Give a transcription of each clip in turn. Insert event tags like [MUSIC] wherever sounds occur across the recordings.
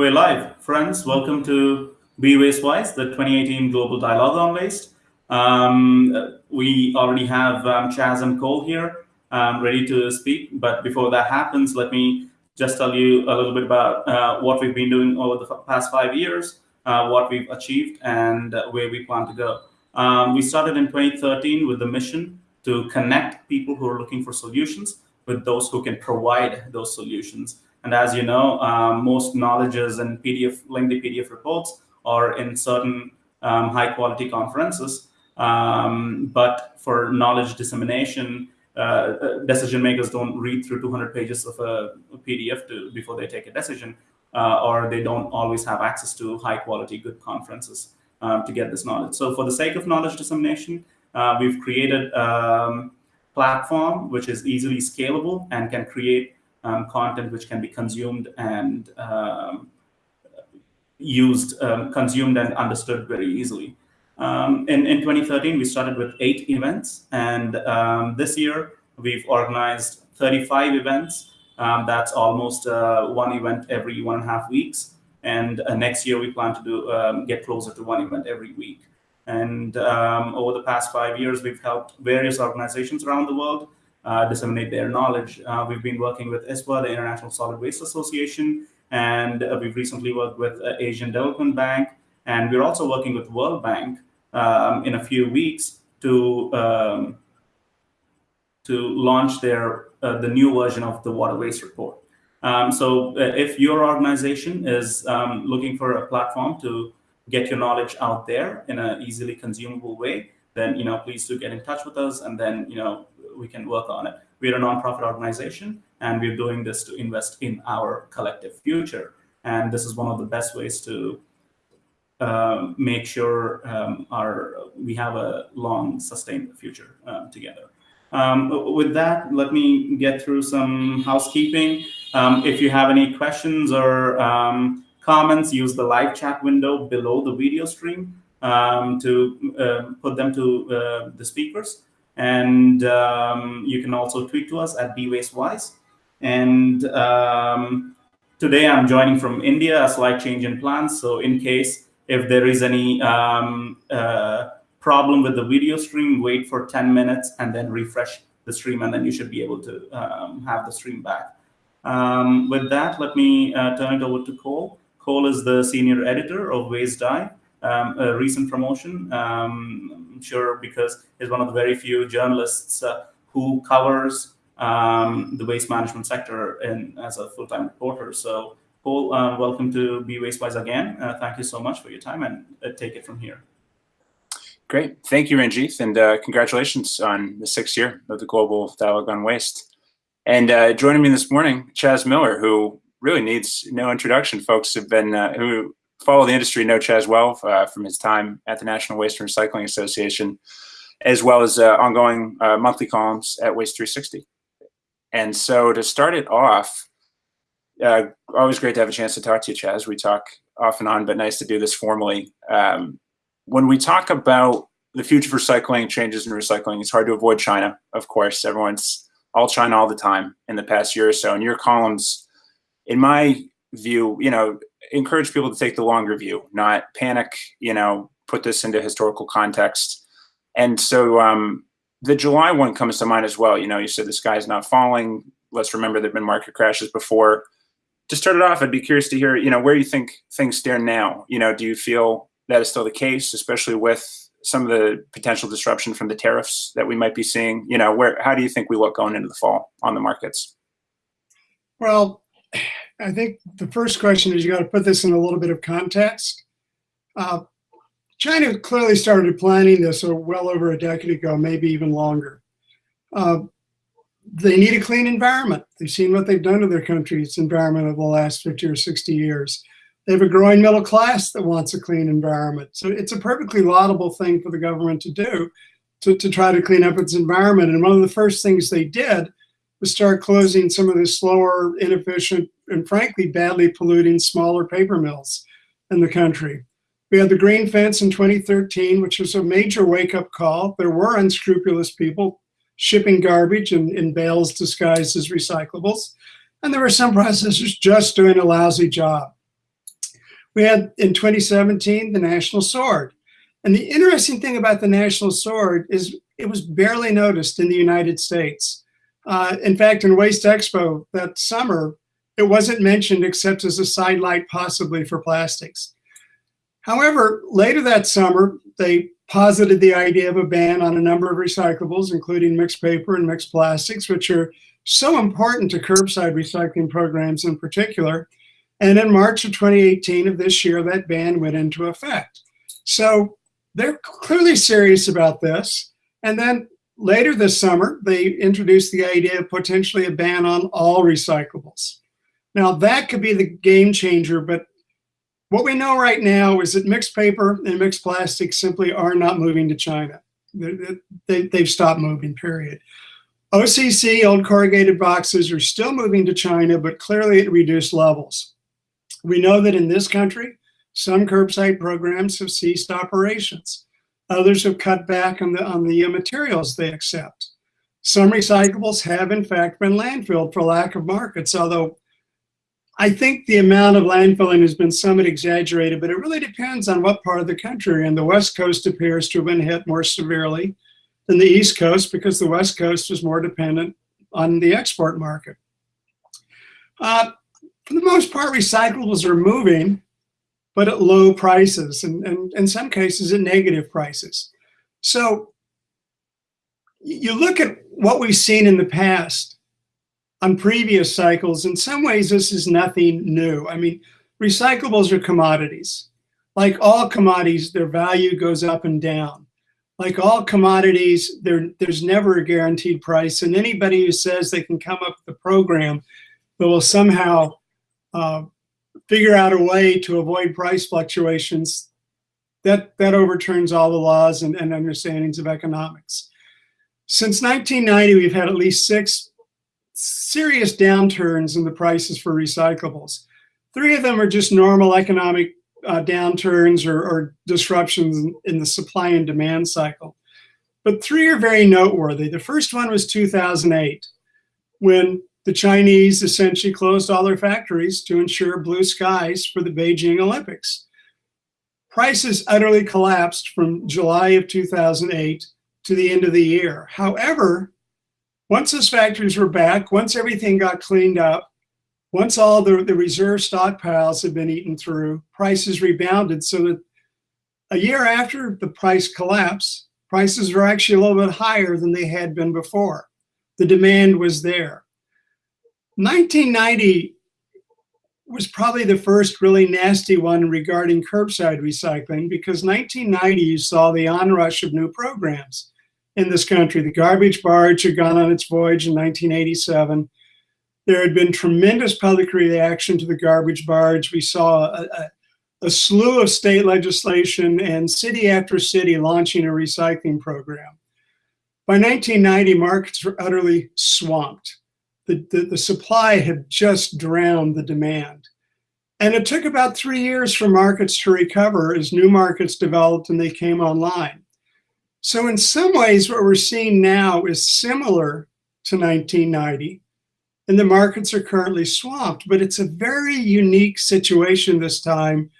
We're live. Friends, welcome to Be Waste Wise, the 2018 Global Dialogue on Waste. Um, we already have um, Chaz and Cole here um, ready to speak, but before that happens, let me just tell you a little bit about uh, what we've been doing over the past five years, uh, what we've achieved, and uh, where we plan to go. Um, we started in 2013 with the mission to connect people who are looking for solutions with those who can provide those solutions. And as you know, um, most knowledges and PDF, lengthy PDF reports are in certain um, high quality conferences. Um, but for knowledge dissemination, uh, uh decision makers don't read through 200 pages of a PDF to, before they take a decision, uh, or they don't always have access to high quality, good conferences um, to get this knowledge. So for the sake of knowledge dissemination, uh, we've created a um, platform which is easily scalable and can create um, content which can be consumed and um, used, um, consumed and understood very easily. Um, in, in 2013, we started with eight events, and this year we've organized 35 events. That's almost uh, one event every one and a half weeks. And uh, next year we plan to do get closer to one event every week. And over the past five years, we've helped various organizations around the world disseminate their knowledge. Uh, we've been working with ISWA, the International Solid Waste Association, and uh, we've recently worked with uh, Asian Development Bank, and we're also working with World Bank um, in a few weeks to um, to launch their uh, the new version of the What a Waste report. Um, so uh, if your organization is um, looking for a platform to get your knowledge out there in an easily consumable way, then you know please do get in touch with us, and then you know we can work on it. We're a nonprofit organization, and we're doing this to invest in our collective future. And this is one of the best ways to uh, make sure um, our we have a long, sustained future um, together. Um, with that, let me get through some housekeeping. Um, if you have any questions or comments, use the live chat window below the video stream to uh, put them to uh, the speakers. And um, you can also tweet to us at BWasteWise. And um, today I'm joining from India, a slight change in plans. So in case if there is any um, uh, problem with the video stream, wait for 10 minutes and then refresh the stream, and then you should be able to um, have the stream back. Um, with that, let me uh, turn it over to Cole. Cole is the senior editor of WasteDive um, a recent promotion. Um, I'm sure because he's one of the very few journalists uh, who covers um, the waste management sector as a full-time reporter. So Paul, uh, welcome to Be Wastewise again. Uh, thank you so much for your time and uh, take it from here. Great. Thank you, Ranjith, and uh, congratulations on the sixth year of the Global Dialogue on Waste. And uh, joining me this morning, Chaz Miller, who really needs no introduction. Folks have been, who follow the industry know Chaz well uh, from his time at the National Waste and Recycling Association, as well as uh, ongoing uh, monthly columns at Waste 360. And so to start it off, uh, always great to have a chance to talk to you, Chaz. We talk off and on, but nice to do this formally. Um, when we talk about the future of recycling, changes in recycling, it's hard to avoid China, of course. Everyone's all China all the time in the past year or so. And your columns, in my view, you know, encourage people to take the longer view, not panic, you know, put this into historical context. And so um, the July one comes to mind as well. You know, you said the sky's not falling. Let's remember there've been market crashes before. To start it off, I'd be curious to hear, you know, where you think things stand now. You know, do you feel that is still the case, especially with some of the potential disruption from the tariffs that we might be seeing? You know, where how do you think we look going into the fall on the markets? Well, I think the first question is you got to put this in a little bit of context. Uh, China clearly started planning this well over a decade ago, maybe even longer. Uh, they need a clean environment. They've seen what they've done to their country's environment over the last 50 or 60 years. They have a growing middle class that wants a clean environment. So it's a perfectly laudable thing for the government to do to, to try to clean up its environment. And one of the first things they did was start closing some of the slower, inefficient, and frankly, badly polluting smaller paper mills in the country. We had the green fence in 2013, which was a major wake-up call. There were unscrupulous people shipping garbage in, in bales disguised as recyclables. And there were some processors just doing a lousy job. We had in 2017 the National Sword. And the interesting thing about the National Sword is it was barely noticed in the United States. Uh, in fact, in Waste Expo that summer, it wasn't mentioned except as a sidelight possibly for plastics. However, later that summer, they posited the idea of a ban on a number of recyclables, including mixed paper and mixed plastics, which are so important to curbside recycling programs in particular. And in March of 2018 of this year, that ban went into effect. So they're clearly serious about this. And then later this summer, they introduced the idea of potentially a ban on all recyclables. Now that could be the game changer, but what we know right now is that mixed paper and mixed plastics simply are not moving to China. They, have stopped moving, period. OCC, old corrugated boxes, are still moving to China, but clearly at reduced levels. We know that in this country, some curbside programs have ceased operations. Others have cut back on the, on the materials they accept. Some recyclables have in fact been landfilled for lack of markets, although I think the amount of landfilling has been somewhat exaggerated, but it really depends on what part of the country. And the West Coast appears to have been hit more severely than the East Coast because the West Coast is more dependent on the export market. Uh, for the most part, recyclables are moving, but at low prices and, and in some cases at negative prices. So you look at what we've seen in the past on previous cycles, in some ways this is nothing new. I mean, recyclables are commodities. Like all commodities, their value goes up and down. Like all commodities, there, there's never a guaranteed price. And anybody who says they can come up with a program that will somehow uh, figure out a way to avoid price fluctuations, that, that overturns all the laws and, and understandings of economics. Since 1990, we've had at least six serious downturns in the prices for recyclables. Three of them are just normal economic uh, downturns or, or disruptions in the supply and demand cycle. But three are very noteworthy. The first one was 2008, when the Chinese essentially closed all their factories to ensure blue skies for the Beijing Olympics. Prices utterly collapsed from July of 2008 to the end of the year. However, once those factories were back, once everything got cleaned up, once all the, the reserve stockpiles had been eaten through, prices rebounded so that a year after the price collapse, prices were actually a little bit higher than they had been before. The demand was there. 1990 was probably the first really nasty one regarding curbside recycling because 1990 you saw the onrush of new programs in this country. The garbage barge had gone on its voyage in 1987. There had been tremendous public reaction to the garbage barge. We saw a, a, a slew of state legislation and city after city launching a recycling program. By 1990, markets were utterly swamped the, the, the supply had just drowned the demand. And it took about three years for markets to recover as new markets developed and they came online. So in some ways, what we're seeing now is similar to 1990, and the markets are currently swamped, but it's a very unique situation this time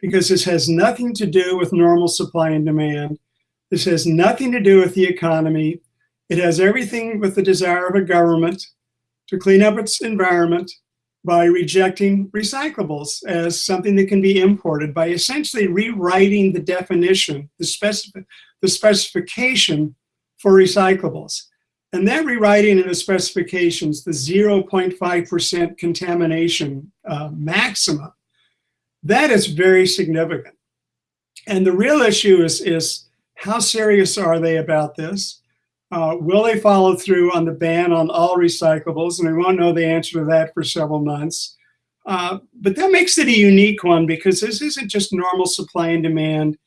because this has nothing to do with normal supply and demand. This has nothing to do with the economy. It has everything with the desire of a government to clean up its environment by rejecting recyclables as something that can be imported by essentially rewriting the definition, the, specific, the specification for recyclables. And that rewriting in the specifications, the 0.5% contamination uh, maximum, that is very significant. And the real issue is, is how serious are they about this? Uh, will they follow through on the ban on all recyclables? And we won't know the answer to that for several months. Uh, but that makes it a unique one because this isn't just normal supply and demand.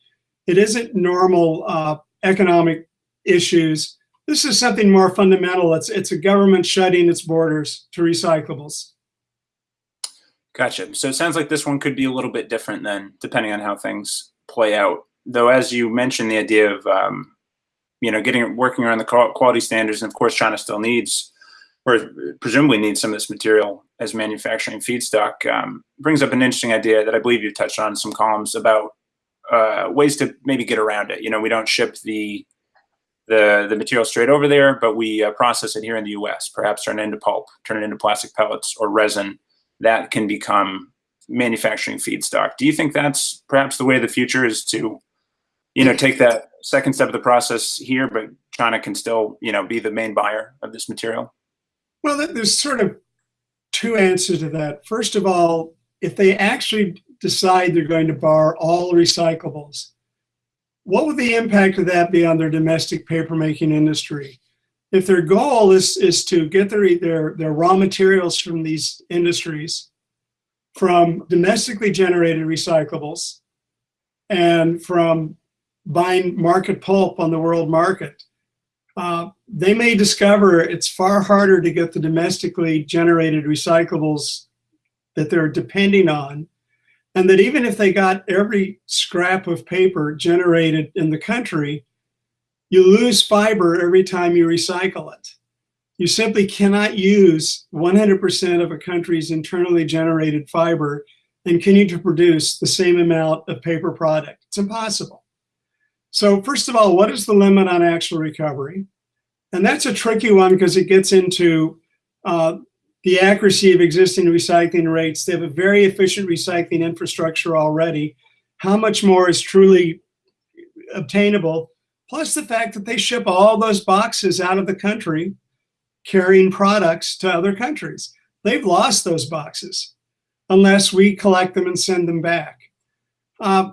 It isn't normal uh, economic issues. This is something more fundamental. It's, it's a government shutting its borders to recyclables. Gotcha. So it sounds like this one could be a little bit different then, depending on how things play out. Though, as you mentioned, the idea of um, you know, getting working around the quality standards. And of course, China still needs or presumably needs, some of this material as manufacturing feedstock, um, brings up an interesting idea that I believe you touched on some columns about uh, ways to maybe get around it. You know, we don't ship the the the material straight over there, but we uh, process it here in the U.S. Perhaps turn it into pulp, turn it into plastic pellets or resin that can become manufacturing feedstock. Do you think that's perhaps the way of the future is to, you know, take that second step of the process here, but China can still, you know, be the main buyer of this material? Well, there's sort of two answers to that. First of all, if they actually decide they're going to bar all recyclables, what would the impact of that be on their domestic papermaking industry? If their goal is, is to get their, their, their raw materials from these industries from domestically generated recyclables and from buying market pulp on the world market, uh, they may discover it's far harder to get the domestically generated recyclables that they're depending on. And that even if they got every scrap of paper generated in the country, you lose fiber every time you recycle it. You simply cannot use 100% of a country's internally generated fiber and continue to produce the same amount of paper product. It's impossible. So first of all, what is the limit on actual recovery? And that's a tricky one because it gets into uh, the accuracy of existing recycling rates. They have a very efficient recycling infrastructure already. How much more is truly obtainable? Plus the fact that they ship all those boxes out of the country carrying products to other countries. They've lost those boxes unless we collect them and send them back. Uh,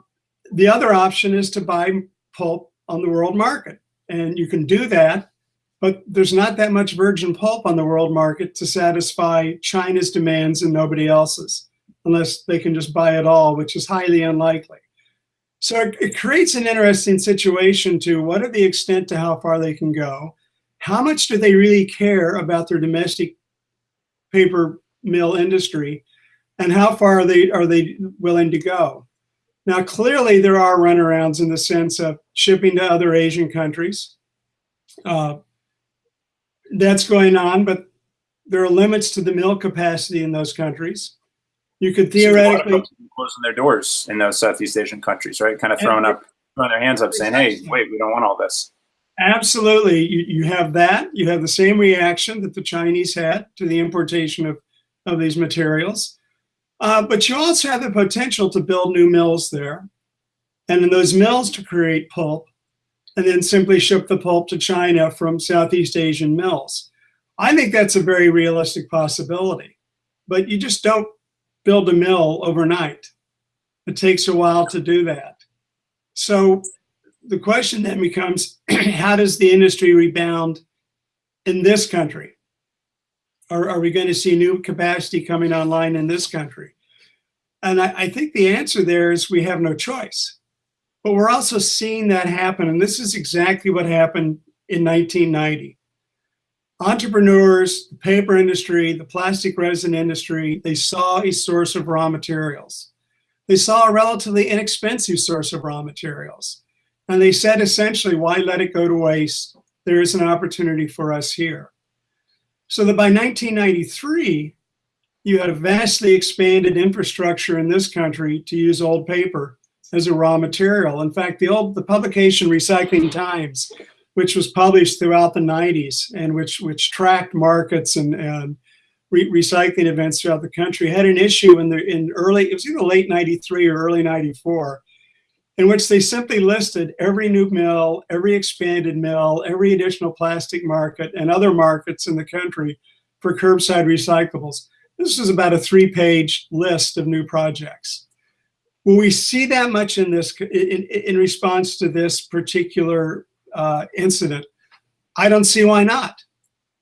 the other option is to buy pulp on the world market. And you can do that, but there's not that much virgin pulp on the world market to satisfy China's demands and nobody else's, unless they can just buy it all, which is highly unlikely. So it, it creates an interesting situation to what are the extent to how far they can go? How much do they really care about their domestic paper mill industry? And how far are they, are they willing to go? Now, clearly there are runarounds in the sense of shipping to other Asian countries. Uh, that's going on, but there are limits to the mill capacity in those countries. You could theoretically closing their doors in those Southeast Asian countries, right? Kind of throwing up, throwing their hands up, saying, "Hey, wait, we don't want all this." Absolutely, you, you have that. You have the same reaction that the Chinese had to the importation of of these materials. Uh, but you also have the potential to build new mills there. And in those mills to create pulp and then simply ship the pulp to China from Southeast Asian mills. I think that's a very realistic possibility, but you just don't build a mill overnight. It takes a while to do that. So the question then becomes, [CLEARS THROAT] how does the industry rebound in this country? Are, are we going to see new capacity coming online in this country? And I, I think the answer there is we have no choice. But we're also seeing that happen. And this is exactly what happened in 1990. Entrepreneurs, the paper industry, the plastic resin industry, they saw a source of raw materials. They saw a relatively inexpensive source of raw materials. And they said essentially, why let it go to waste? There is an opportunity for us here. So that by 1993, you had a vastly expanded infrastructure in this country to use old paper as a raw material. In fact, the old the publication Recycling Times, which was published throughout the 90s and which which tracked markets and, and re recycling events throughout the country, had an issue in the in early it was either late 93 or early 94 in which they simply listed every new mill, every expanded mill, every additional plastic market, and other markets in the country for curbside recyclables. This is about a three-page list of new projects. Will we see that much in this in, in response to this particular uh, incident? I don't see why not.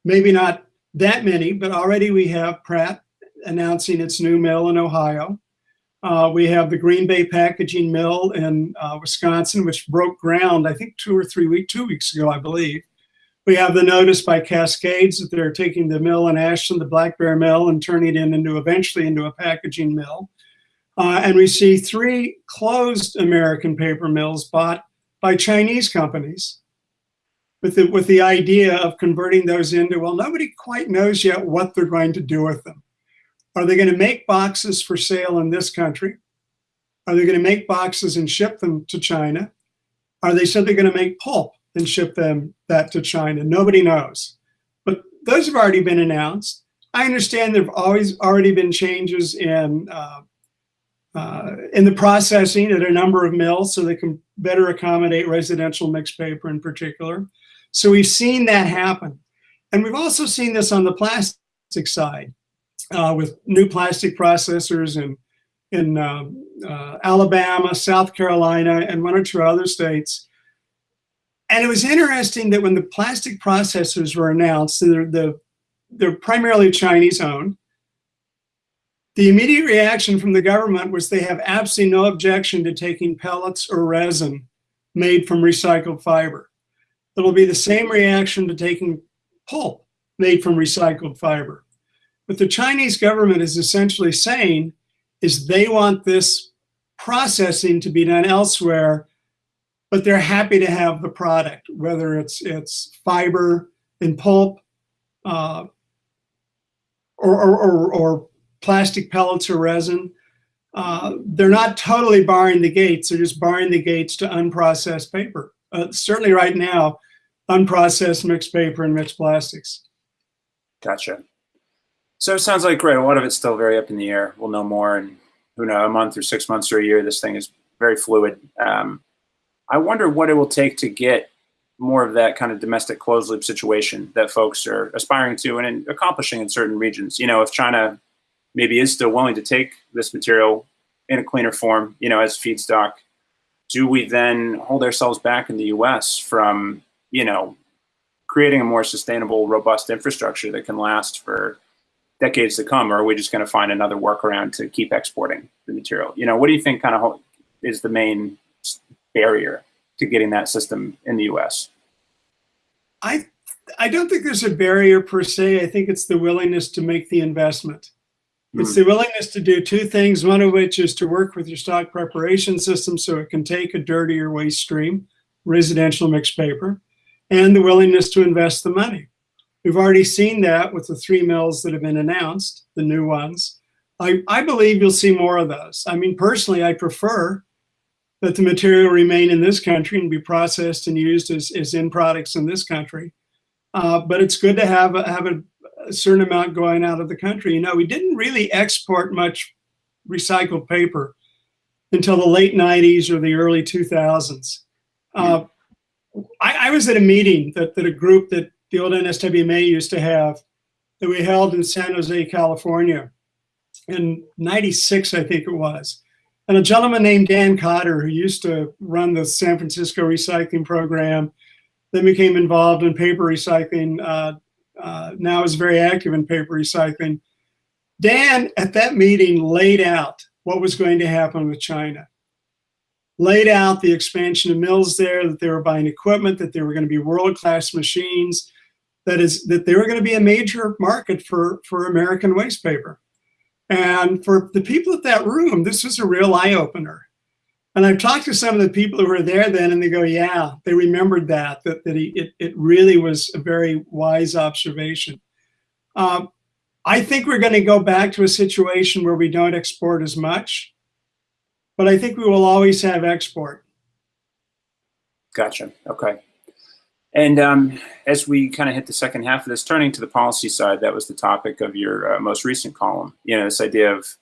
Maybe not that many, but already we have Pratt announcing its new mill in Ohio. Uh, we have the Green Bay Packaging Mill in uh, Wisconsin, which broke ground, I think, two or three weeks, two weeks ago, I believe. We have the notice by Cascades that they're taking the mill in Ashland, the Black Bear Mill, and turning it into eventually into a packaging mill. Uh, and we see three closed American paper mills bought by Chinese companies. with the, with the idea of converting those into, well, nobody quite knows yet what they're going to do with them. Are they going to make boxes for sale in this country? Are they going to make boxes and ship them to China? Are they simply going to make pulp and ship them that to China? Nobody knows. But those have already been announced. I understand there have always already been changes in uh, uh, in the processing at a number of mills so they can better accommodate residential mixed paper in particular. So we've seen that happen. And we've also seen this on the plastic side uh, with new plastic processors in, in uh, uh, Alabama, South Carolina, and one or two other states. And it was interesting that when the plastic processors were announced, they're, the, they're primarily Chinese owned, the immediate reaction from the government was they have absolutely no objection to taking pellets or resin made from recycled fiber. It'll be the same reaction to taking pulp made from recycled fiber. What the Chinese government is essentially saying is they want this processing to be done elsewhere, but they're happy to have the product, whether it's it's fiber and pulp uh, or, or, or, or plastic pellets or resin. Uh, they're not totally barring the gates, they're just barring the gates to unprocessed paper. Uh, certainly right now, unprocessed mixed paper and mixed plastics. Gotcha. So it sounds like, right, a lot of it's still very up in the air. We'll know more in, who knows, a month or six months or a year. This thing is very fluid. Um, I wonder what it will take to get more of that kind of domestic closed loop situation that folks are aspiring to and in accomplishing in certain regions. You know, if China maybe is still willing to take this material in a cleaner form, you know, as feedstock, do we then hold ourselves back in the U.S. from, you know, creating a more sustainable, robust infrastructure that can last for decades to come, or are we just going to find another workaround to keep exporting the material? You know, what do you think kind of is the main barrier to getting that system in the U.S.? I I don't think there's a barrier per se. I think it's the willingness to make the investment. Hmm. It's the willingness to do two things, one of which is to work with your stock preparation system so it can take a dirtier waste stream, residential mixed paper, and the willingness to invest the money. We've already seen that with the three mills that have been announced, the new ones. I, I believe you'll see more of those. I mean, personally, I prefer that the material remain in this country and be processed and used as, as end products in this country. Uh, but it's good to have a, have a a certain amount going out of the country. You know, we didn't really export much recycled paper until the late 90s or the early 2000s. Uh, I, I, was at a meeting that, that a group that the old NSWMA used to have that we held in San Jose, California in 96, I think it was. And a gentleman named Dan Cotter, who used to run the San Francisco recycling program, then became involved in paper recycling uh, uh, now is very active in paper recycling. Dan, at that meeting, laid out what was going to happen with China. Laid out the expansion of mills there, that they were buying equipment, that they were going to be world-class machines, that is that they were going to be a major market for, for American waste paper. And for the people at that room, this was a real eye-opener. And I've talked to some of the people who were there then, and they go, "Yeah, they remembered that that that he, it it really was a very wise observation." Um, I think we're going to go back to a situation where we don't export as much, but I think we will always have export. Gotcha. Okay. And um, as we kind of hit the second half of this, turning to the policy side, that was the topic of your uh, most recent column. You know, this idea of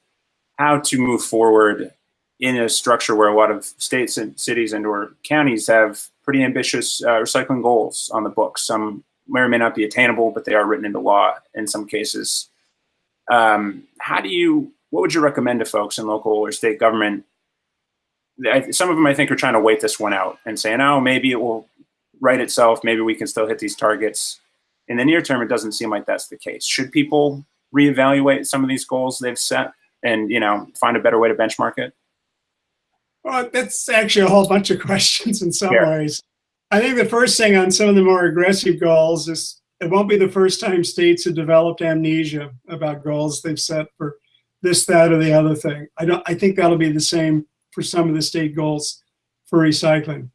how to move forward in a structure where a lot of states and cities and or counties have pretty ambitious uh, recycling goals on the books. Some may or may not be attainable, but they are written into law in some cases. Um, how do you, what would you recommend to folks in local or state government? Some of them I think are trying to wait this one out and saying, oh, maybe it will write itself. Maybe we can still hit these targets. In the near term, it doesn't seem like that's the case. Should people reevaluate some of these goals they've set and you know find a better way to benchmark it? Well, that's actually a whole bunch of [LAUGHS] questions in some Yeah. ways. I think the first thing on some of the more aggressive goals is it won't be the first time states have developed amnesia about goals they've set for this, that, or the other thing. I don't. I think that'll be the same for some of the state goals for recycling.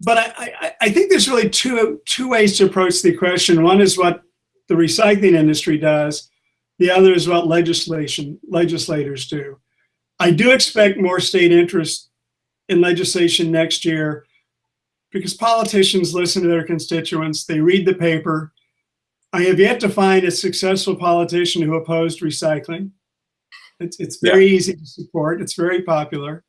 But I, I, I think there's really two two ways to approach the question. One is what the recycling industry does. The other is what legislation legislators do. I do expect more state interest in legislation next year because politicians listen to their constituents, they read the paper. I have yet to find a successful politician who opposed recycling. It's, it's very yeah. easy to support, it's very popular.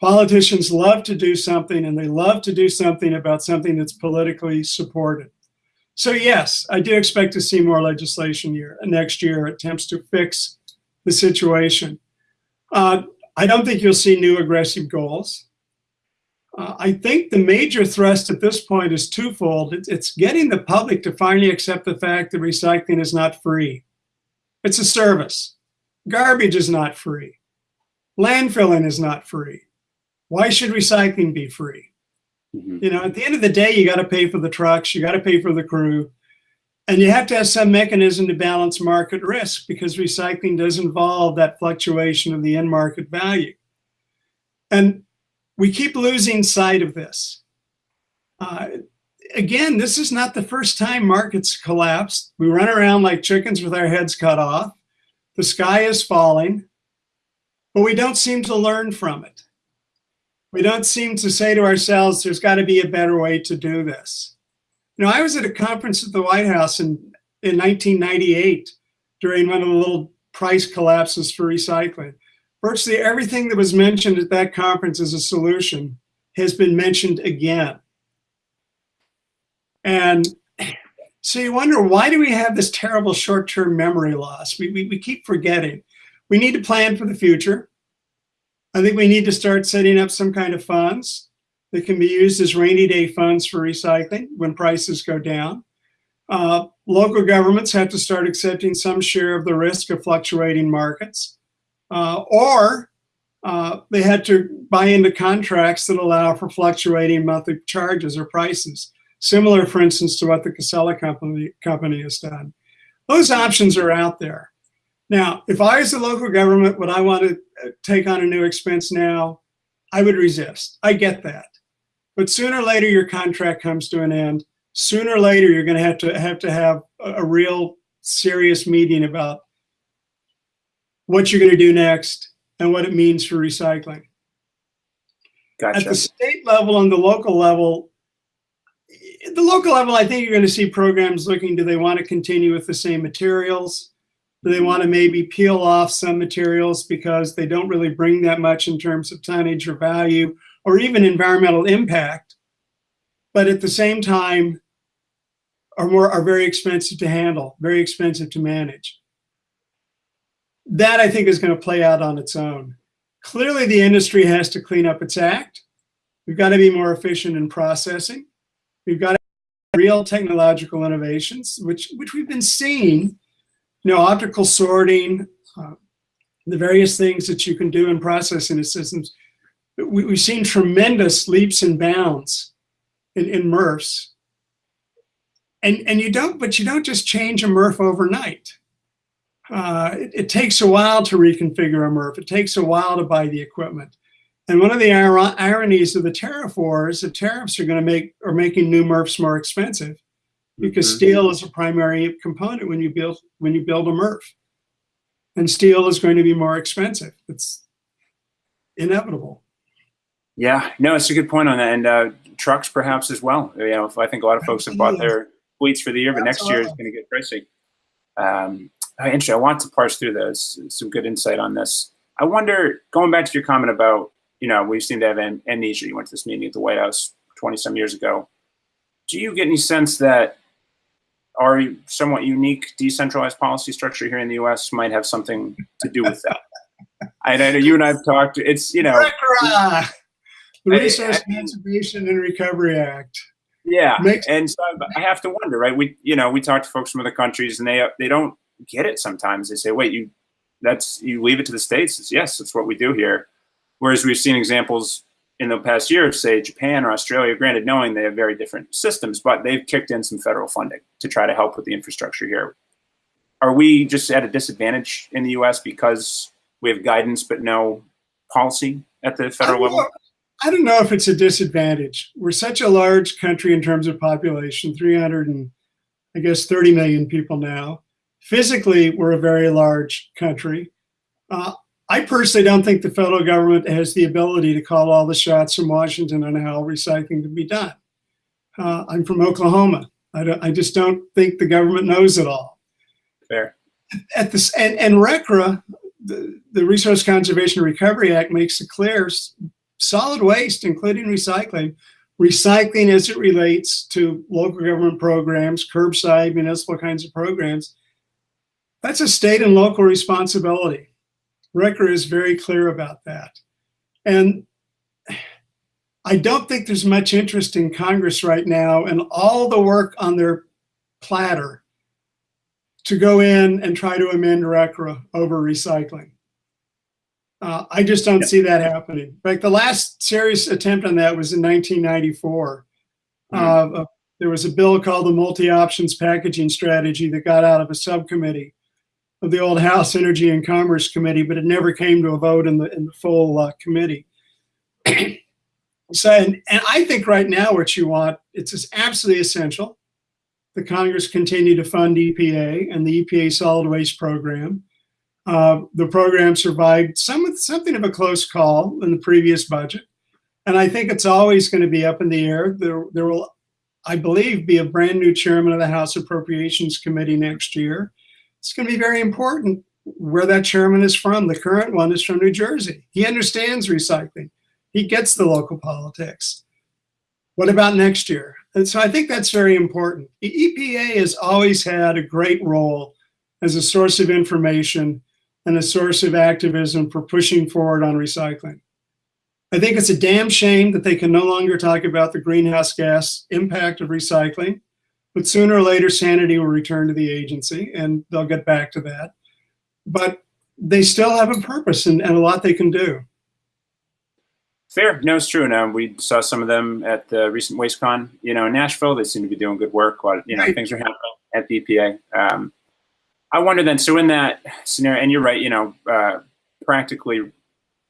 Politicians love to do something and they love to do something about something that's politically supported. So yes, I do expect to see more legislation year next year attempts to fix the situation. Uh, I don't think you'll see new aggressive goals. Uh, I think the major thrust at this point is twofold. It's, it's getting the public to finally accept the fact that recycling is not free. It's a service. Garbage is not free. Landfilling is not free. Why should recycling be free? Mm -hmm. You know, at the end of the day, you got to pay for the trucks, you got to pay for the crew, and you have to have some mechanism to balance market risk because recycling does involve that fluctuation of the end market value. And we keep losing sight of this. Uh, again, this is not the first time markets collapsed. We run around like chickens with our heads cut off. The sky is falling, but we don't seem to learn from it. We don't seem to say to ourselves, there's got to be a better way to do this. You know, I was at a conference at the White House in, in 1998 during one of the little price collapses for recycling virtually everything that was mentioned at that conference as a solution has been mentioned again. And so you wonder, why do we have this terrible short-term memory loss? We, we, we keep forgetting. We need to plan for the future. I think we need to start setting up some kind of funds that can be used as rainy day funds for recycling when prices go down. Uh, local governments have to start accepting some share of the risk of fluctuating markets uh, or uh, they had to buy into contracts that allow for fluctuating monthly charges or prices, similar, for instance, to what the Casella company, company has done. Those options are out there. Now, if I as the local government, would I want to uh, take on a new expense now? I would resist. I get that. But sooner or later, your contract comes to an end. Sooner or later, you're going to have to have to have a, a real serious meeting about what you're going to do next, and what it means for recycling. Gotcha. At the state level and the local level, the local level, I think you're going to see programs looking, do they want to continue with the same materials? They want to maybe peel off some materials because they don't really bring that much in terms of tonnage or value or even environmental impact, but at the same time are more are very expensive to handle, very expensive to manage that I think is going to play out on its own. Clearly, the industry has to clean up its act. We've got to be more efficient in processing. We've got to real technological innovations, which, which we've been seeing, you know, optical sorting, uh, the various things that you can do in processing systems. We, have seen tremendous leaps and bounds in, in MRFs. And, and you don't, but you don't just change a MRF overnight uh, it, it, takes a while to reconfigure a MRF. It takes a while to buy the equipment. And one of the ir ironies of the tariff war is that tariffs are going to make are making new MRFs more expensive because mm -hmm. steel is a primary component when you build when you build a MRF, and steel is going to be more expensive. It's inevitable. Yeah, no, it's a good point on that, and uh, trucks perhaps as well. You know, I think a lot of folks have bought their fleets for the year, but That's next year is going to get pricey. Um, interesting. I want to parse through those. Some good insight on this. I wonder, going back to your comment about, you know, we seem to have am amnesia. You went to this meeting at the White House 20 some years ago. Do you get any sense that our somewhat unique decentralized policy structure here in the U.S. might have something to do with that? I, I know you and I have talked. It's you know, the Resource Conservation and Recovery Act. Yeah, Makes and so I have to wonder, right? We you know we talk to folks from other countries, and they they don't get it sometimes. They say, wait, you that's you leave it to the states. It's, yes, that's what we do here. Whereas we've seen examples in the past year say Japan or Australia, granted knowing they have very different systems, but they've kicked in some federal funding to try to help with the infrastructure here. Are we just at a disadvantage in the US because we have guidance but no policy at the federal I level? I don't know if it's a disadvantage. We're such a large country in terms of population, 300 and I guess 30 million people now. Physically, we're a very large country. Uh, I personally don't think the federal government has the ability to call all the shots from Washington on how recycling can be done. Uh, I'm from Oklahoma. I, I, just don't think the government knows it all. Fair. At this and, and RCRA, the, the Resource Conservation Recovery Act makes it clear solid waste, including recycling, recycling as it relates to local government programs, curbside, municipal kinds of programs, that's a state and local responsibility. RCRA is very clear about that. And I don't think there's much interest in Congress right now and all the work on their platter to go in and try to amend RCRA over recycling. Uh, I just don't see that happening. In fact, the last serious attempt on that was in 1994. Mm -hmm. uh, there was a bill called the Multi-Options Packaging Strategy that got out of a subcommittee of the old House Energy and Commerce Committee, but it never came to a vote in the in the full uh, committee. so, and, and I think right now what you want, it's absolutely essential the Congress continue to fund EPA and the EPA solid waste program. Uh, the program survived some, something of a close call in the previous budget. And I think it's always going to be up in the air. There, there will, I believe, be a brand new chairman of the House Appropriations Committee next year it's going to be very important where that chairman is from. The current one is from New Jersey. He understands recycling. He gets the local politics. What about next year? And so I think that's very important. The EPA has always had a great role as a source of information and a source of activism for pushing forward on recycling. I think it's a damn shame that they can no longer talk about the greenhouse gas impact of recycling. But sooner or later, sanity will return to the agency and they'll get back to that. But they still have a purpose and, and a lot they can do. Fair. No, it's true. Now we saw some of them at the recent WasteCon, you know, in Nashville. They seem to be doing good work. While, you know, right. things are happening at the EPA. Um, I wonder then, so in that scenario, and you're right, you know, uh, practically,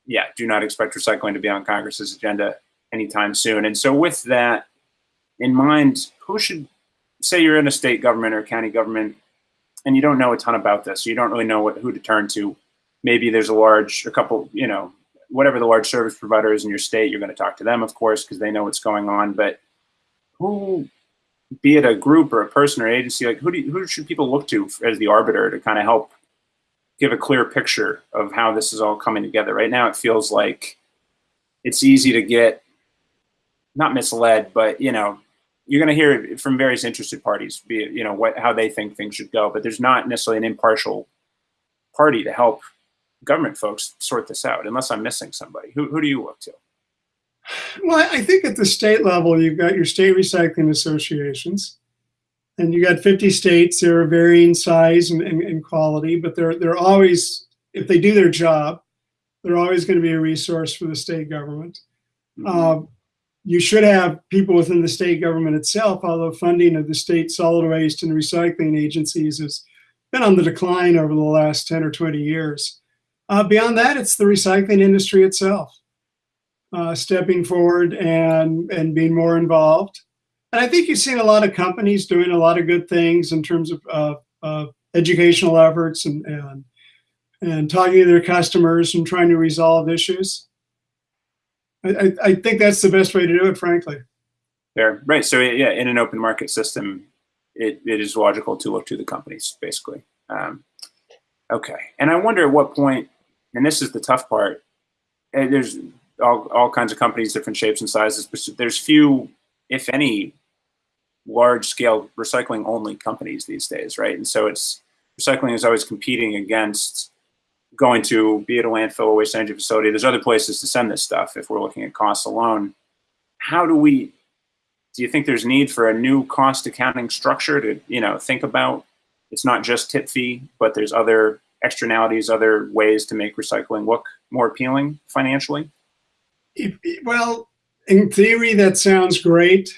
yeah, do not expect recycling to be on Congress's agenda anytime soon. And so with that in mind, who should say you're in a state government or county government and you don't know a ton about this, you don't really know what, who to turn to. Maybe there's a large, a couple, you know, whatever the large service provider is in your state, you're going to talk to them, of course, because they know what's going on. But who, be it a group or a person or agency, like who do you, who should people look to as the arbiter to kind of help give a clear picture of how this is all coming together? Right now, it feels like it's easy to get not misled, but you know, you're going to hear from various interested parties, be it, you know, what, how they think things should go, but there's not necessarily an impartial party to help government folks sort this out, unless I'm missing somebody. Who, who do you look to? Well, I think at the state level, you've got your state recycling associations, and you got 50 states. They're varying size and, and, and, quality, but they're they're always, if they do their job, they're always going to be a resource for the state government. Mm -hmm. uh, you should have people within the state government itself, although funding of the state solid waste and recycling agencies has been on the decline over the last 10 or 20 years. Uh, beyond that, it's the recycling industry itself, uh, stepping forward and, and being more involved. And I think you've seen a lot of companies doing a lot of good things in terms of uh, uh educational efforts and, and, and talking to their customers and trying to resolve issues. I, I think that's the best way to do it, frankly. Fair, right. So yeah, in an open market system, it, it is logical to look to the companies, basically. Um, okay, and I wonder at what point, and this is the tough part, eh, there's all, all kinds of companies, different shapes and sizes, but there's few, if any, large scale recycling only companies these days, right? And so it's, recycling is always competing against going to be it a landfill or waste energy facility. There's other places to send this stuff if we're looking at costs alone. How do we, do you think there's need for a new cost accounting structure to, you know, think about? It's not just tip fee, but there's other externalities, other ways to make recycling look more appealing financially? well, in theory, that sounds great.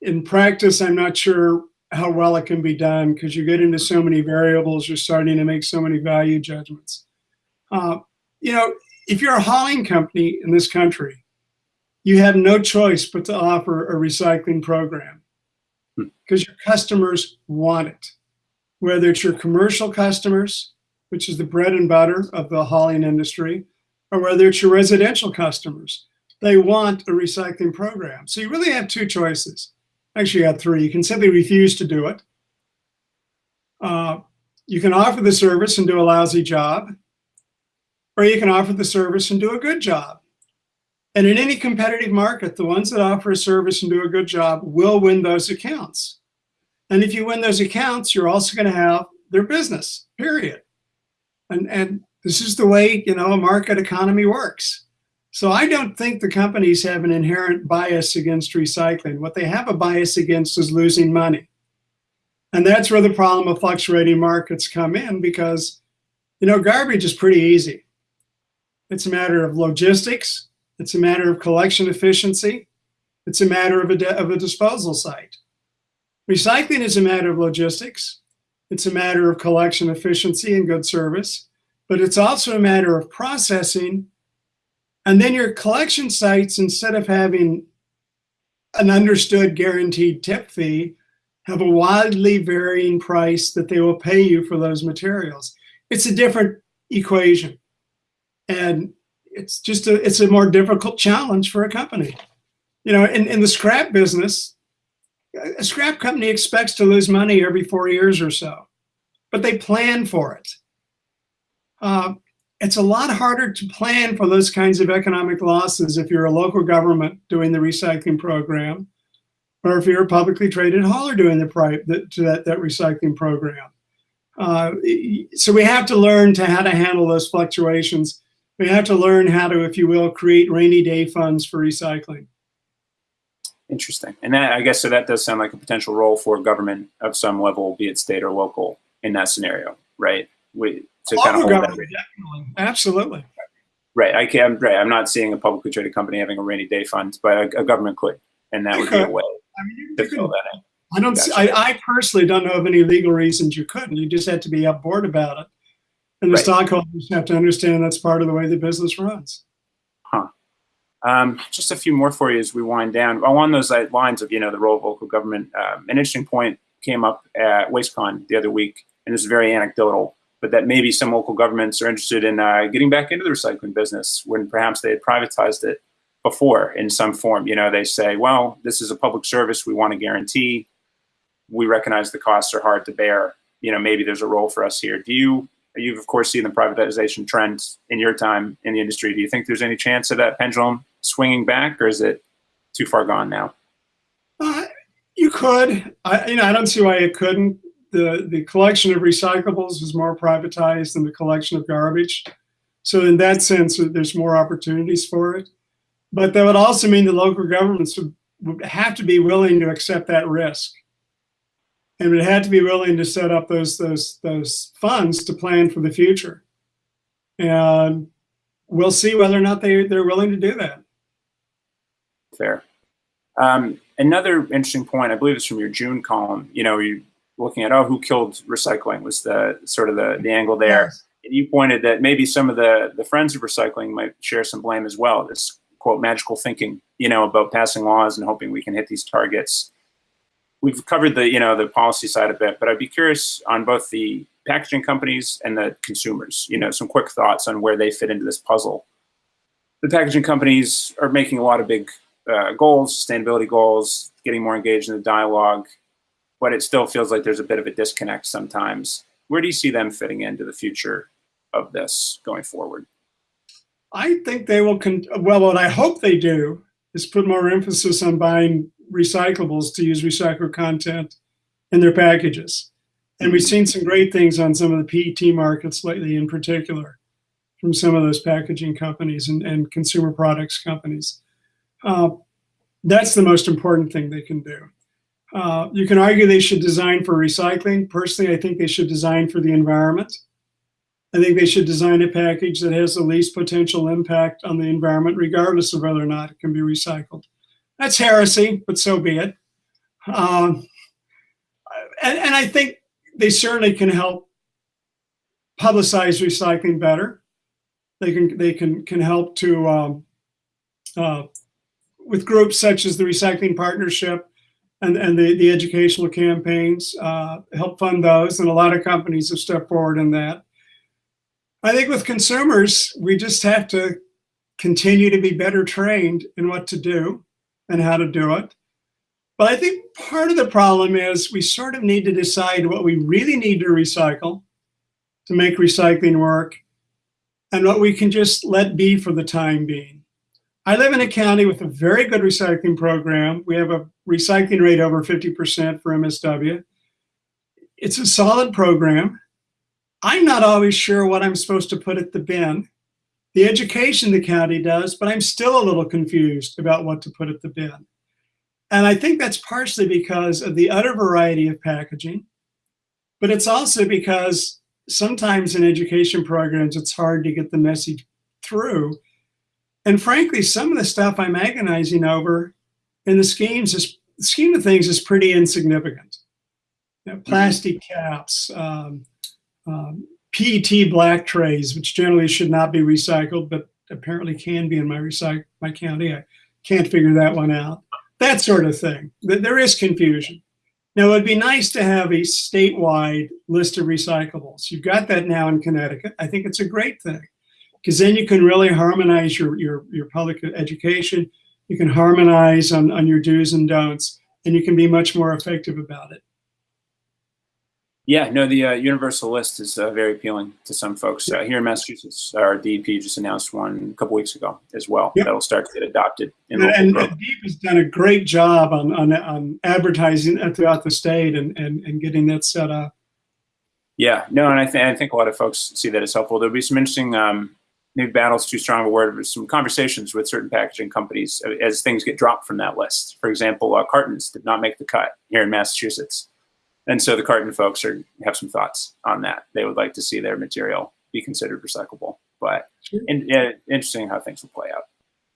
In practice, I'm not sure how well it can be done because you get into so many variables, you're starting to make so many value judgments. Uh, you know, if you're a hauling company in this country you have no choice but to offer a recycling program because your customers want it. Whether it's your commercial customers, which is the bread and butter of the hauling industry, or whether it's your residential customers, they want a recycling program. So you really have two choices. Actually, you have three. You can simply refuse to do it. Uh, you can offer the service and do a lousy job, or you can offer the service and do a good job. And in any competitive market, the ones that offer a service and do a good job will win those accounts. And if you win those accounts, you're also going to have their business, period. And, and this is the way, you know, a market economy works. So I don't think the companies have an inherent bias against recycling. What they have a bias against is losing money. And that's where the problem of fluctuating markets come in because, you know, garbage is pretty easy. It's a matter of logistics. It's a matter of collection efficiency. It's a matter of a, of a disposal site. Recycling is a matter of logistics. It's a matter of collection efficiency and good service, but it's also a matter of processing. And then your collection sites, instead of having an understood guaranteed tip fee, have a wildly varying price that they will pay you for those materials. It's a different equation. And it's just a, it's a more difficult challenge for a company. You know, in, in the scrap business, a scrap company expects to lose money every four years or so, but they plan for it. Uh, it's a lot harder to plan for those kinds of economic losses if you're a local government doing the recycling program, or if you're a publicly traded hauler doing the, the that, that recycling program. Uh, so we have to learn to how to handle those fluctuations. We have to learn how to, if you will, create rainy day funds for recycling. Interesting. And that, I guess so that does sound like a potential role for government of some level, be it state or local, in that scenario, right? We, to kind of hold that definitely. Absolutely. Right. I can't right. I'm not seeing a publicly traded company having a rainy day fund, but a, a government could, and that would be a way I mean, you to fill that in. I don't. Gotcha. See, I, I, personally don't know of any legal reasons you couldn't. You just had to be upboard about it, and the right. stockholders have to understand that's part of the way the business runs. Um, just a few more for you as we wind down. Along those lines of, you know, the role of local government, um, an interesting point came up at WasteCon the other week, and this is very anecdotal, but that maybe some local governments are interested in uh, getting back into the recycling business when perhaps they had privatized it before in some form. You know, they say, well, this is a public service we want to guarantee. We recognize the costs are hard to bear. You know, maybe there's a role for us here. Do you You've of course seen the privatization trend in your time in the industry. Do you think there's any chance of that pendulum swinging back, or is it too far gone now? Uh, you could. I, you know, I don't see why it couldn't. The the collection of recyclables is more privatized than the collection of garbage. So in that sense, there's more opportunities for it. But that would also mean the local governments would, would have to be willing to accept that risk and would have to be willing to set up those those those funds to plan for the future. And we'll see whether or not they they're willing to do that. Fair. Um, another interesting point, I believe it's from your June column. You know, you looking at oh, who killed recycling was the sort of the the angle there. Yes. And you pointed that maybe some of the the friends of recycling might share some blame as well. This quote magical thinking, you know, about passing laws and hoping we can hit these targets we've covered the you know the policy side a bit, but I'd be curious on both the packaging companies and the consumers. You know, some quick thoughts on where they fit into this puzzle. The packaging companies are making a lot of big uh, goals, sustainability goals, getting more engaged in the dialogue, but it still feels like there's a bit of a disconnect sometimes. Where do you see them fitting into the future of this going forward? I think they will. well, what I hope they do is put more emphasis on buying recyclables to use recycled content in their packages. And we've seen some great things on some of the PET markets lately in particular from some of those packaging companies and, and consumer products companies. Uh, that's the most important thing they can do. Uh, you can argue they should design for recycling. Personally, I think they should design for the environment. I think they should design a package that has the least potential impact on the environment, regardless of whether or not it can be recycled. That's heresy, but so be it. Um, and, and I think they certainly can help publicize recycling better. They can they can can help to um, uh, with groups such as the Recycling Partnership and, and the, the educational campaigns, uh, help fund those. And a lot of companies have stepped forward in that. I think with consumers, we just have to continue to be better trained in what to do and how to do it. But I think part of the problem is we sort of need to decide what we really need to recycle to make recycling work and what we can just let be for the time being. I live in a county with a very good recycling program. We have a recycling rate over 50% for MSW. It's a solid program. I'm not always sure what I'm supposed to put at the bin. The education the county does, but I'm still a little confused about what to put at the bin. And I think that's partially because of the utter variety of packaging, but it's also because sometimes in education programs, it's hard to get the message through. And frankly, some of the stuff I'm agonizing over in the schemes is the scheme of things is pretty insignificant. You know, plastic caps, um, um, PET black trays, which generally should not be recycled, but apparently can be in my recycle my county. I can't figure that one out. That sort of thing. There is confusion. Now, it'd be nice to have a statewide list of recyclables. You've got that now in Connecticut. I think it's a great thing because then you can really harmonize your, your, your public education. You can harmonize on, on your do's and don'ts, and you can be much more effective about it. Yeah, no, the uh, universal list is uh, very appealing to some folks. Uh, here in Massachusetts, our DEP just announced one a couple weeks ago as well. Yep. That'll start to get adopted. and, and DEP has done a great job on, on, on advertising throughout the state and, and, and getting that set up. Yeah, no, and I, th I think a lot of folks see that as helpful. There'll be some interesting, um, maybe battles too strong a word, but some conversations with certain packaging companies as things get dropped from that list. For example, uh, cartons did not make the cut here in Massachusetts. And so the carton folks are have some thoughts on that. They would like to see their material be considered recyclable. But in, yeah, interesting how things will play out.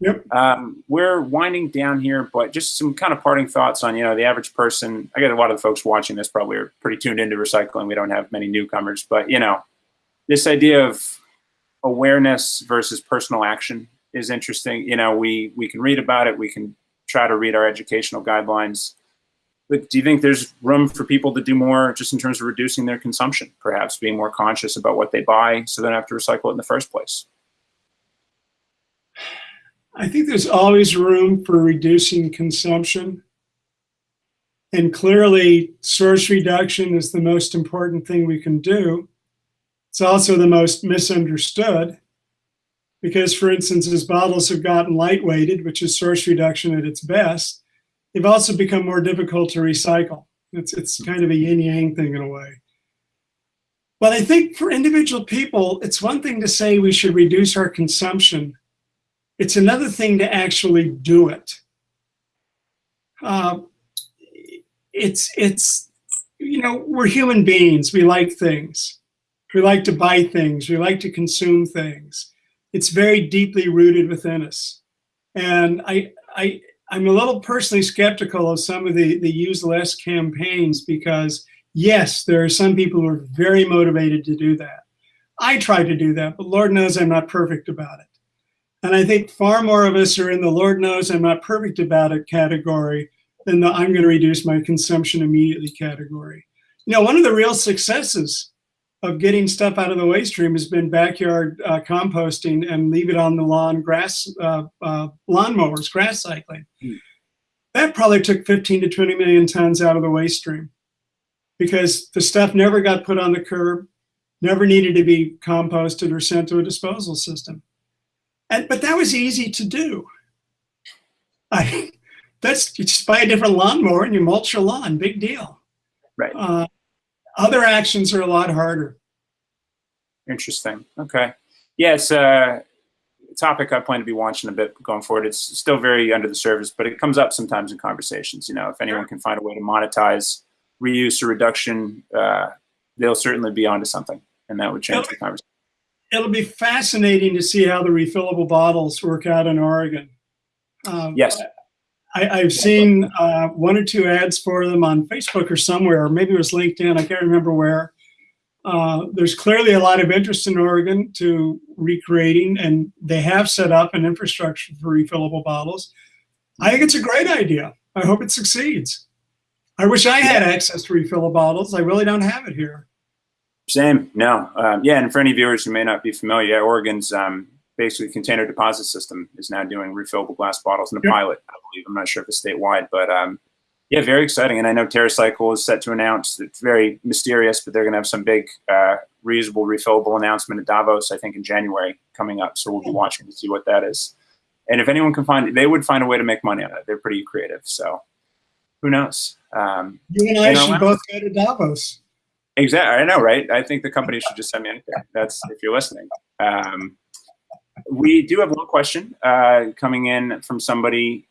Yep. Um, we're winding down here, but just some kind of parting thoughts on, you know, the average person. I get a lot of the folks watching this probably are pretty tuned into recycling. We don't have many newcomers, but, you know, this idea of awareness versus personal action is interesting. You know, we, we can read about it. We can try to read our educational guidelines but do you think there's room for people to do more just in terms of reducing their consumption, perhaps being more conscious about what they buy so they don't have to recycle it in the first place? I think there's always room for reducing consumption. And clearly, source reduction is the most important thing we can do. It's also the most misunderstood because, for instance, as bottles have gotten lightweighted, which is source reduction at its best, they've also become more difficult to recycle. It's, it's kind of a yin yang thing in a way. But I think for individual people, it's one thing to say we should reduce our consumption. It's another thing to actually do it. Uh, it's, it's, you know, we're human beings. We like things. We like to buy things. We like to consume things. It's very deeply rooted within us. And I, I, I'm a little personally skeptical of some of the, the use less campaigns because yes, there are some people who are very motivated to do that. I try to do that, but Lord knows I'm not perfect about it. And I think far more of us are in the Lord knows I'm not perfect about it category than the I'm going to reduce my consumption immediately category. You know, one of the real successes of getting stuff out of the waste stream has been backyard uh, composting and leave it on the lawn grass uh, uh, lawnmowers, grass cycling. Mm. That probably took 15 to 20 million tons out of the waste stream because the stuff never got put on the curb, never needed to be composted or sent to a disposal system. And but that was easy to do. I [LAUGHS] that's you just buy a different lawnmower and you mulch your lawn, big deal. Right. Uh, other actions are a lot harder. Interesting. Okay. Yeah, it's a topic I plan to be watching a bit going forward. It's still very under the surface, but it comes up sometimes in conversations. You know, if anyone can find a way to monetize reuse or reduction, uh, they'll certainly be onto something, and that would change it'll, the conversation. It'll be fascinating to see how the refillable bottles work out in Oregon. Um, yes. I, have seen uh, one or two ads for them on Facebook or somewhere, or maybe it was LinkedIn, I can't remember where. Uh, there's clearly a lot of interest in Oregon to recreating, and they have set up an infrastructure for refillable bottles. I think it's a great idea. I hope it succeeds. I wish I had access to refillable bottles. I really don't have it here. Same. No. Um, yeah, and for any viewers who may not be familiar, Oregon's um, basically container deposit system is now doing refillable glass bottles in a Yep. pilot. Believe. I'm not sure if it's statewide, but um, yeah, very exciting. And I know TerraCycle is set to announce. It's very mysterious, but they're going to have some big uh, reusable, refillable announcement at Davos. I think in January coming up. So we'll be watching to see what that is. And if anyone can find, it, they would find a way to make money on it. They're pretty creative. So who knows? Um, You and I You know should both go to Davos. Exactly. I know, right? I think the company should just send me anything. That's if you're listening. Um, we do have one question uh, coming in from somebody.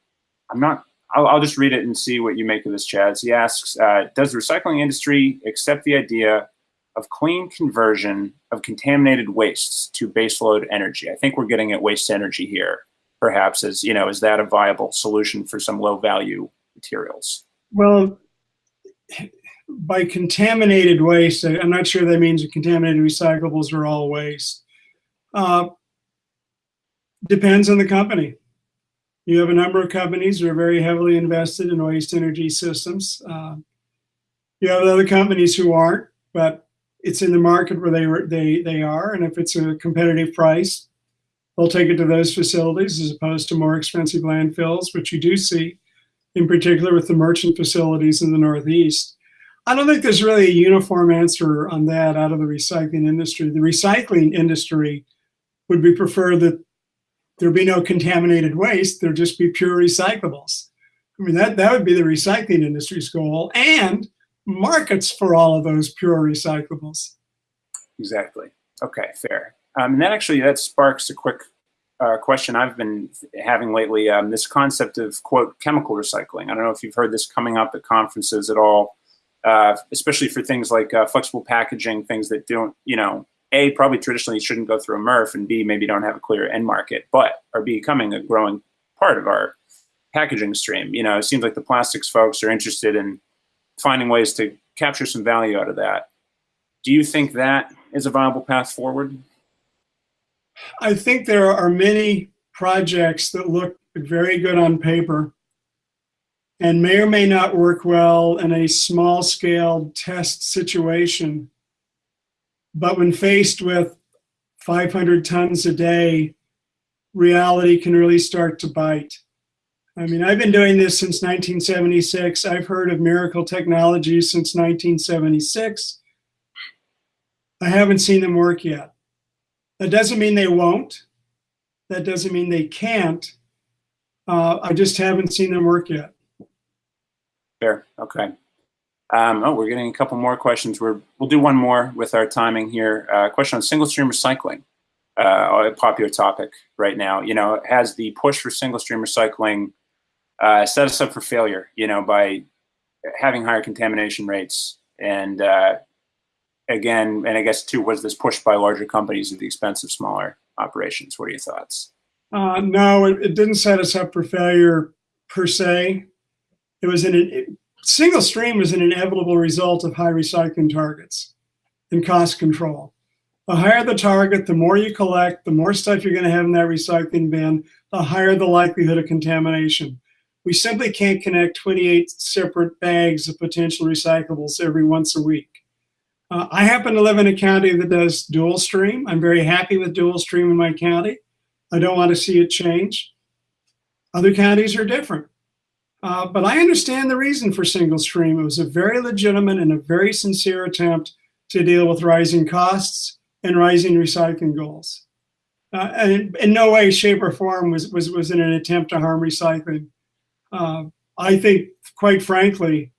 I'm not. I'll, I'll just read it and see what you make of this, Chaz. He asks, uh, "Does the recycling industry accept the idea of clean conversion of contaminated wastes to baseload energy?" I think we're getting at waste energy here. Perhaps as you know, is that a viable solution for some low value materials? Well, by contaminated waste, I'm not sure that means contaminated recyclables are all waste. Uh, depends on the company. You have a number of companies that are very heavily invested in waste energy systems. Uh, you have other companies who aren't, but it's in the market where they they they are, and if it's a competitive price, they'll take it to those facilities as opposed to more expensive landfills, which you do see in particular with the merchant facilities in the Northeast. I don't think there's really a uniform answer on that out of the recycling industry. The recycling industry would be prefer that there be no contaminated waste, there'd just be pure recyclables. I mean, that, that would be the recycling industry's goal and markets for all of those pure recyclables. Exactly. Okay, fair. Um, and that actually that sparks a quick uh, question I've been having lately. Um, this concept of quote chemical recycling. I don't know if you've heard this coming up at conferences at all, uh, especially for things like uh, flexible packaging, things that don't, you know, a probably traditionally shouldn't go through a MRF, and b maybe don't have a clear end market, but are becoming a growing part of our packaging stream. You know, it seems like the plastics folks are interested in finding ways to capture some value out of that. Do you think that is a viable path forward? I think there are many projects that look very good on paper and may or may not work well in a small scale test situation. But when faced with 500 tons a day, reality can really start to bite. I mean, I've been doing this since 1976. I've heard of miracle technologies since 1976. I haven't seen them work yet. That doesn't mean they won't. That doesn't mean they can't. Uh, I just haven't seen them work yet. Fair. Okay. Um, oh, we're getting a couple more questions. We're, we'll do one more with our timing here. Uh, question on single stream recycling, uh, a popular topic right now. You know, has the push for single stream recycling uh, set us up for failure, you know, by having higher contamination rates and uh, again, and I guess too, was this pushed by larger companies at the expense of smaller operations? What are your thoughts? Uh, no, it, it didn't set us up for failure per se. It was an it, single stream is an inevitable result of high recycling targets and cost control. The higher the target, the more you collect, the more stuff you're going to have in that recycling bin, the higher the likelihood of contamination. We simply can't connect 28 separate bags of potential recyclables every once a week. Uh, I happen to live in a county that does dual stream. I'm very happy with dual stream in my county. I don't want to see it change. Other counties are different. Uh, but I understand the reason for single stream. It was a very legitimate and a very sincere attempt to deal with rising costs and rising recycling goals. Uh, and in no way, shape, or form was, was, was in an attempt to harm recycling. Uh, I think, quite frankly,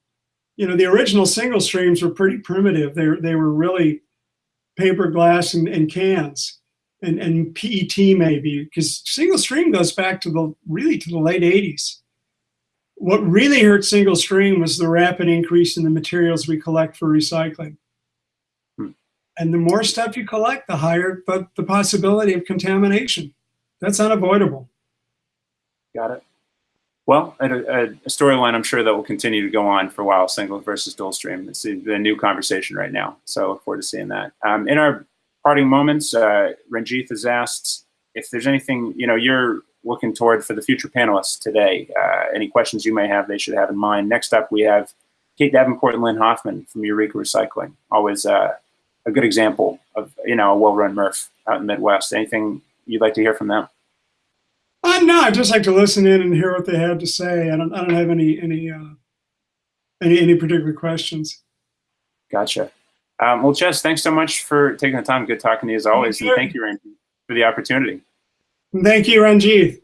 you know, the original single streams were pretty primitive. They, they were really paper, glass, and, and cans and, and PET maybe, because single stream goes back to the really to the late 80s. What really hurt single stream was the rapid increase in the materials we collect for recycling. Hmm. And the more stuff you collect, the higher but the possibility of contamination. That's unavoidable. Got it. Well, a, a, storyline I'm sure that will continue to go on for a while, single versus dual stream. It's a, a new conversation right now. So I look forward to seeing that. Um, in our parting moments, uh, Ranjith has asked if there's anything, you know, you're looking toward for the future panelists today? Uh, any questions you may have, they should have in mind. Next up, we have Kate Davenport and Lynn Hoffman from Eureka Recycling. Always uh, a good example of you know a well-run MRF out in the Midwest. Anything you'd like to hear from them? Uh, no, I'd just like to listen in and hear what they had to say. I don't, I don't have any any uh, any any particular questions. Gotcha. Um, well, Jess, thanks so much for taking the time. Good talking to you as always, Thank and thank you, Randy, for the opportunity. Thank you, Ranjit.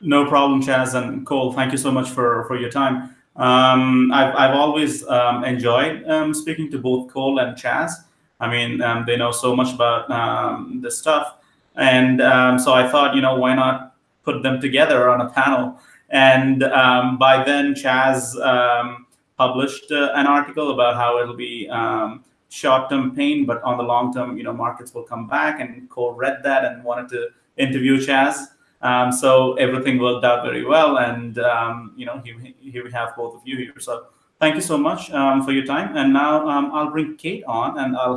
No problem, Chaz and Cole. Thank you so much for, for your time. Um, I've, I've always um, enjoyed um, speaking to both Cole and Chaz. I mean, um, they know so much about um, this stuff. And um, so I thought, you know, why not put them together on a panel? And by then, Chaz published uh, an article about how it'll be short-term pain, but on the long term, you know, markets will come back. And Cole read that and wanted to interview Chaz. Um, so everything worked out very well, and um, you know, here, here we have both of you here. So thank you so much um, for your time. And now um, I'll bring Kate on, and I'll